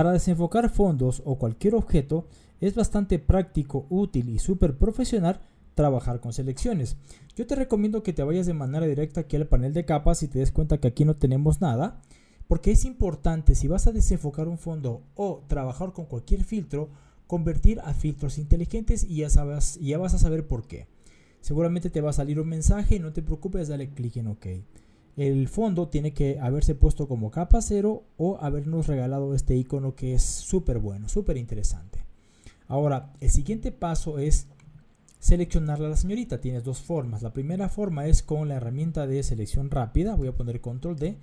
Para desenfocar fondos o cualquier objeto es bastante práctico, útil y súper profesional trabajar con selecciones. Yo te recomiendo que te vayas de manera directa aquí al panel de capas y te des cuenta que aquí no tenemos nada, porque es importante si vas a desenfocar un fondo o trabajar con cualquier filtro, convertir a filtros inteligentes y ya, sabes, ya vas a saber por qué. Seguramente te va a salir un mensaje no te preocupes, dale clic en OK. El fondo tiene que haberse puesto como capa cero o habernos regalado este icono que es súper bueno, súper interesante. Ahora, el siguiente paso es seleccionarla a la señorita. Tienes dos formas. La primera forma es con la herramienta de selección rápida. Voy a poner control D.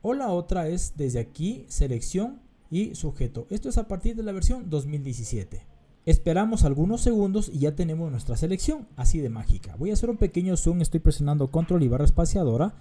O la otra es desde aquí, selección y sujeto. Esto es a partir de la versión 2017. Esperamos algunos segundos y ya tenemos nuestra selección, así de mágica. Voy a hacer un pequeño zoom, estoy presionando control y barra espaciadora.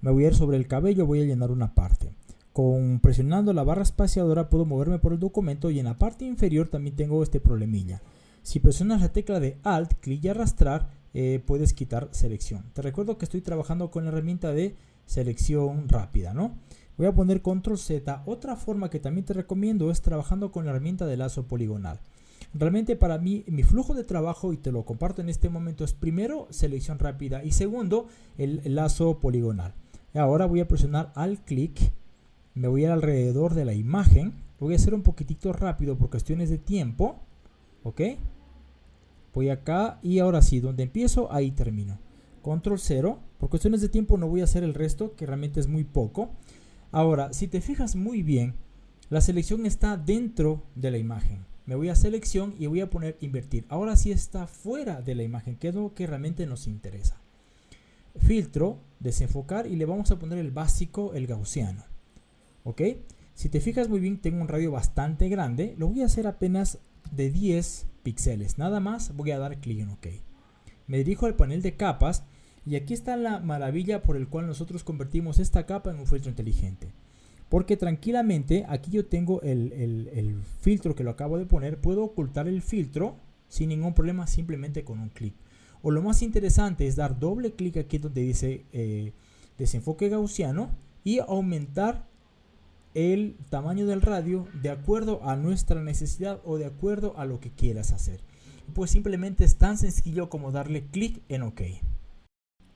Me voy a ir sobre el cabello, voy a llenar una parte. Con presionando la barra espaciadora puedo moverme por el documento y en la parte inferior también tengo este problemilla. Si presionas la tecla de Alt, clic y arrastrar, eh, puedes quitar selección. Te recuerdo que estoy trabajando con la herramienta de selección rápida, ¿no? Voy a poner control Z. Otra forma que también te recomiendo es trabajando con la herramienta de lazo poligonal. Realmente para mí mi flujo de trabajo, y te lo comparto en este momento, es primero selección rápida y segundo el, lazo poligonal. Ahora voy a presionar al clic, me voy a ir alrededor de la imagen, voy a hacer un poquitito rápido por cuestiones de tiempo, ¿ok? voy acá y ahora sí, donde empiezo, ahí termino. Control 0, por cuestiones de tiempo no voy a hacer el resto, que realmente es muy poco. Ahora, si te fijas muy bien, la selección está dentro de la imagen. Me voy a selección y voy a poner invertir. Ahora sí está fuera de la imagen, que es lo que realmente nos interesa. Filtro, desenfocar y le vamos a poner el básico, el gaussiano. ¿Ok? Si te fijas muy bien, tengo un radio bastante grande. Lo voy a hacer apenas de 10 píxeles. Nada más voy a dar clic en OK. Me dirijo al panel de capas y aquí está la maravilla por el cual nosotros convertimos esta capa en un filtro inteligente. Porque tranquilamente aquí yo tengo el, el filtro que lo acabo de poner. Puedo ocultar el filtro sin ningún problema simplemente con un clic. O lo más interesante es dar doble clic aquí donde dice eh, desenfoque gaussiano y aumentar el tamaño del radio de acuerdo a nuestra necesidad o de acuerdo a lo que quieras hacer. Pues simplemente es tan sencillo como darle clic en OK.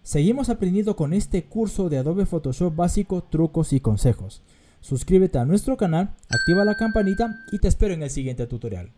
Seguimos aprendiendo con este curso de Adobe Photoshop básico, trucos y consejos. Suscríbete a nuestro canal, activa la campanita y te espero en el siguiente tutorial.